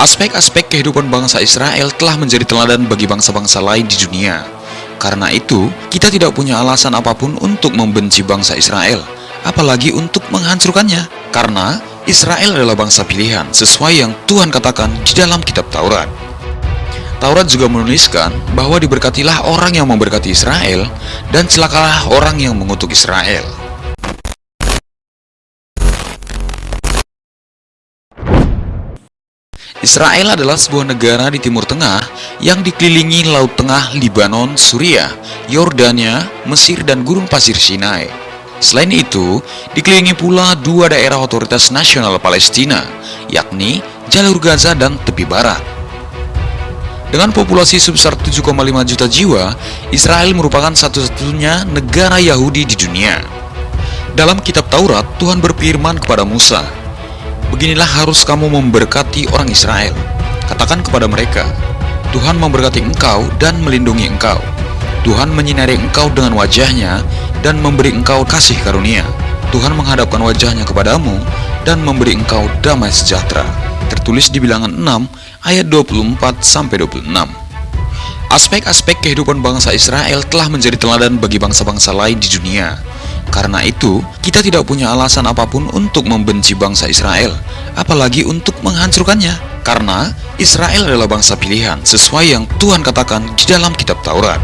Aspek-aspek kehidupan bangsa Israel telah menjadi teladan bagi bangsa-bangsa lain di dunia. Karena itu, kita tidak punya alasan apa pun untuk membenci bangsa Israel, apalagi untuk menghancurkannya. Karena Israel adalah bangsa pilihan, sesuai yang Tuhan katakan di dalam kitab Taurat. Taurat juga menuliskan bahwa diberkatilah orang yang memberkati Israel, dan celakalah orang yang mengutuk Israel. Israel adalah sebuah negara di Timur Tengah yang dikelilingi Laut Tengah, Libanon, Suriah, Yordania, Mesir, dan Gurun Pasir Sinai. Selain itu, dikelilingi pula dua daerah otoritas nasional Palestina, yakni Jalur Gaza dan Tepi Barat. Dengan populasi sebesar 7,5 juta jiwa, Israel merupakan satu-satunya negara Yahudi di dunia. Dalam kitab Taurat, Tuhan berfirman kepada Musa, Beginilah harus kamu memberkati orang Israel. Katakan kepada mereka, Tuhan memberkati engkau dan melindungi engkau. Tuhan menyinari engkau dengan wajahnya dan memberi engkau kasih karunia. Tuhan menghadapkan wajahnya kepadamu dan memberi engkau damai sejahtera. Tertulis di bilangan 6 ayat 24-26. Aspek-aspek kehidupan bangsa Israel telah menjadi teladan bagi bangsa-bangsa lain di dunia. Karena itu, kita tidak punya alasan apa pun untuk membenci bangsa Israel, apalagi untuk menghancurkannya. Karena Israel adalah bangsa pilihan, sesuai yang Tuhan katakan di dalam kitab Taurat.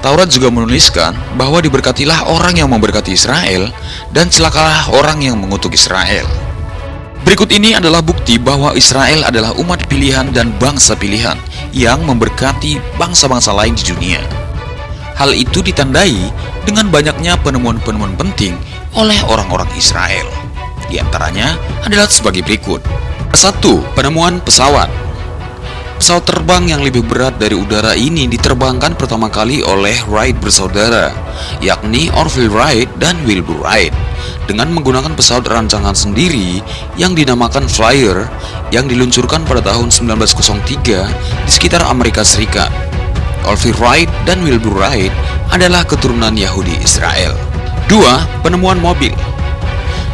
Taurat juga menuliskan bahwa diberkatilah orang yang memberkati Israel, dan celakalah orang yang mengutuk Israel. Berikut ini adalah bukti bahwa Israel adalah umat pilihan dan bangsa pilihan yang memberkati bangsa-bangsa lain di dunia. Hal itu ditandai dengan banyaknya penemuan-penemuan penting oleh orang-orang Israel. Di antaranya adalah sebagai berikut. 1. Penemuan pesawat Pesawat terbang yang lebih berat dari udara ini diterbangkan pertama kali oleh Wright bersaudara, yakni Orville Wright dan Wilbur Wright, dengan menggunakan pesawat rancangan sendiri yang dinamakan Flyer yang diluncurkan pada tahun 1903 di sekitar Amerika Serikat. Orville Wright dan Wilbur Wright adalah keturunan Yahudi Israel. 2. Penemuan mobil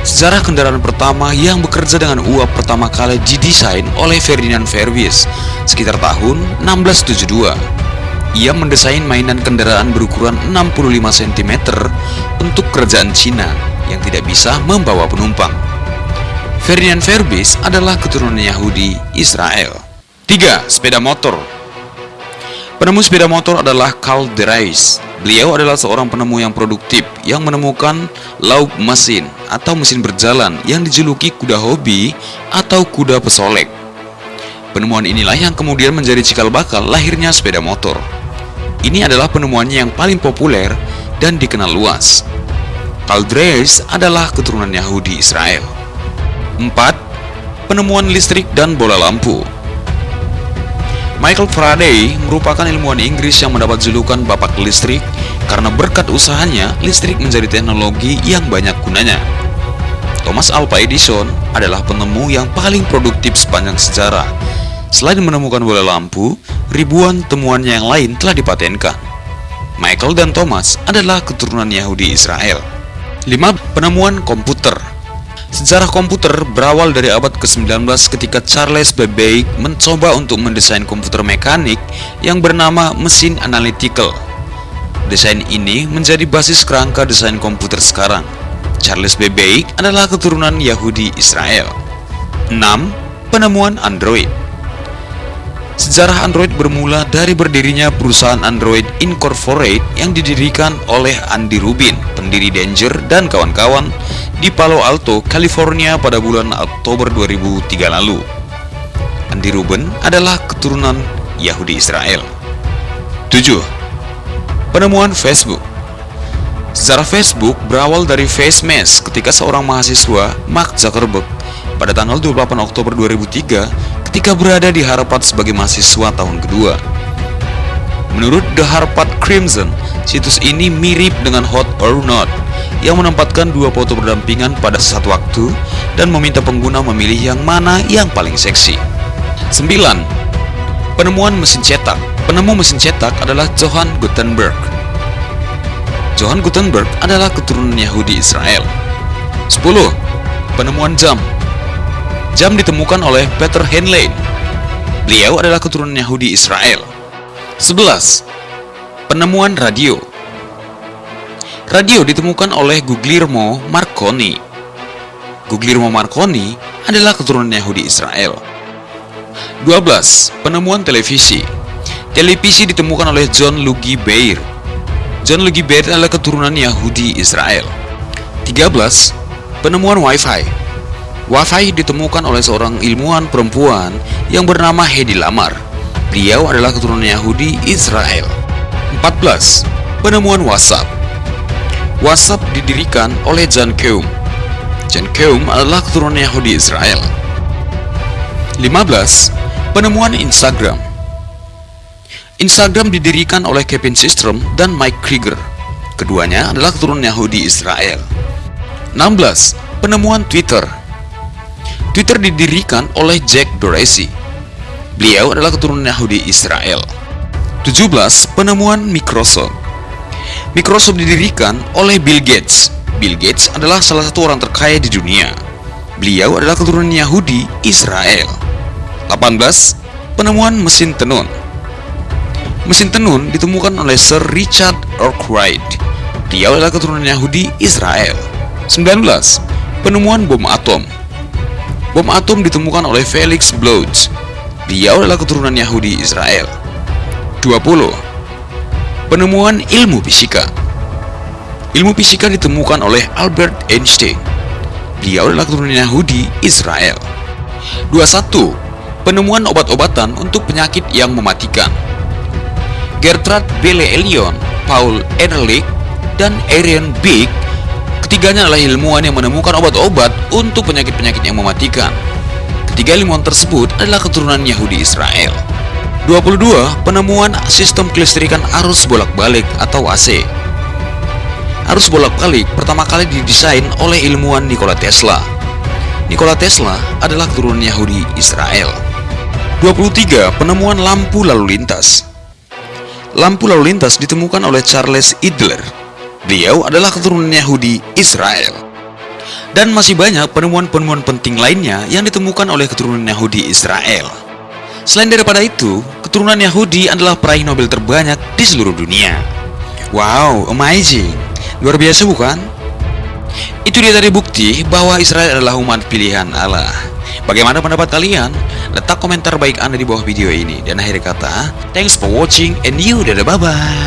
Sejarah kendaraan pertama yang bekerja dengan uap pertama kali didesain oleh Ferdinand Verbies sekitar tahun 1672. Ia mendesain mainan kendaraan berukuran 65 cm untuk kerajaan Cina yang tidak bisa membawa penumpang. Ferdinand Verbies adalah keturunan Yahudi Israel. 3. Sepeda motor Penemu sepeda motor adalah Carl Drais. Beliau adalah seorang penemu yang produktif yang menemukan lauk mesin atau mesin berjalan yang dijuluki kuda hobi atau kuda pesolek. Penemuan inilah yang kemudian menjadi cikal bakal lahirnya sepeda motor. Ini adalah penemuannya yang paling populer dan dikenal luas. Carl Drais adalah keturunan Yahudi Israel. 4. Penemuan listrik dan bola lampu Michael Faraday merupakan ilmuwan Inggris yang mendapat julukan Bapak Listrik karena berkat usahanya, listrik menjadi teknologi yang banyak gunanya. Thomas Alva Edison adalah penemu yang paling produktif sepanjang sejarah. Selain menemukan bola lampu, ribuan temuannya yang lain telah dipatenkan. Michael dan Thomas adalah keturunan Yahudi Israel. 5. Penemuan komputer Sejarah komputer berawal dari abad ke-19 ketika Charles Babbage mencoba untuk mendesain komputer mekanik yang bernama mesin analytical. Desain ini menjadi basis kerangka desain komputer sekarang. Charles Babbage adalah keturunan Yahudi Israel. 6. Penemuan Android Sejarah Android bermula dari berdirinya perusahaan Android Incorporated yang didirikan oleh Andy Rubin, pendiri Danger dan kawan-kawan di Palo Alto, California pada bulan Oktober 2003 lalu. Andy Rubin adalah keturunan Yahudi Israel. 7. Penemuan Facebook Sejarah Facebook berawal dari FaceMesh ketika seorang mahasiswa, Mark Zuckerberg, pada tanggal 28 Oktober 2003 ketika berada di Harvard sebagai mahasiswa tahun kedua. Menurut The Harvard Crimson, situs ini mirip dengan Hot or Not yang menempatkan dua foto berdampingan pada satu waktu dan meminta pengguna memilih yang mana yang paling seksi. 9. Penemuan mesin cetak Penemu mesin cetak adalah Johann Gutenberg. Johann Gutenberg adalah keturunan Yahudi Israel. 10. Penemuan jam Jam ditemukan oleh Peter Henley Beliau adalah keturunan Yahudi Israel. 11. Penemuan radio Radio ditemukan oleh Guglielmo Marconi. Guglielmo Marconi adalah keturunan Yahudi Israel. 12. Penemuan televisi Televisi ditemukan oleh John Luigi Beir. John Luigi Beir adalah keturunan Yahudi Israel. 13. Penemuan Wi-Fi Wi-Fi ditemukan oleh seorang ilmuwan perempuan yang bernama Hedi Lamar. Beliau adalah keturunan Yahudi Israel. 14. Penemuan WhatsApp WhatsApp didirikan oleh John Keum. John Keum adalah keturunan Yahudi Israel. 15. Penemuan Instagram Instagram didirikan oleh Kevin Systrom dan Mike Krieger. Keduanya adalah keturunan Yahudi Israel. 16. Penemuan Twitter Twitter didirikan oleh Jack Dorsey. Beliau adalah keturunan Yahudi Israel. 17. Penemuan Microsoft Microsoft didirikan oleh Bill Gates. Bill Gates adalah salah satu orang terkaya di dunia. Beliau adalah keturunan Yahudi Israel. 18. Penemuan mesin tenun Mesin tenun ditemukan oleh Sir Richard Arkwright. Beliau adalah keturunan Yahudi Israel. 19. Penemuan bom atom Bom atom ditemukan oleh Felix Bloch. Dia adalah keturunan Yahudi Israel. 20. Penemuan ilmu fisika Ilmu fisika ditemukan oleh Albert Einstein. Dia adalah keturunan Yahudi Israel. 21. Penemuan obat-obatan untuk penyakit yang mematikan Gertrude Belle Elion, Paul Ehrlich, dan Arian Big Ketiganya adalah ilmuwan yang menemukan obat-obat untuk penyakit-penyakit yang mematikan. Ketiga ilmuwan tersebut adalah keturunan Yahudi Israel. 22. Penemuan sistem kelistrikan arus bolak-balik atau AC Arus bolak-balik pertama kali didesain oleh ilmuwan Nikola Tesla. Nikola Tesla adalah keturunan Yahudi Israel. 23. Penemuan lampu lalu lintas Lampu lalu lintas ditemukan oleh Charles Idler Beliau adalah keturunan Yahudi Israel. Dan masih banyak penemuan-penemuan penting lainnya yang ditemukan oleh keturunan Yahudi Israel. Selain daripada itu, keturunan Yahudi adalah peraih Nobel terbanyak di seluruh dunia. Wow, amazing. Luar biasa bukan? Itu dia tadi bukti bahwa Israel adalah umat pilihan Allah. Bagaimana pendapat kalian? Letak komentar baik Anda di bawah video ini. Dan akhir kata, thanks for watching and you dadah bye-bye.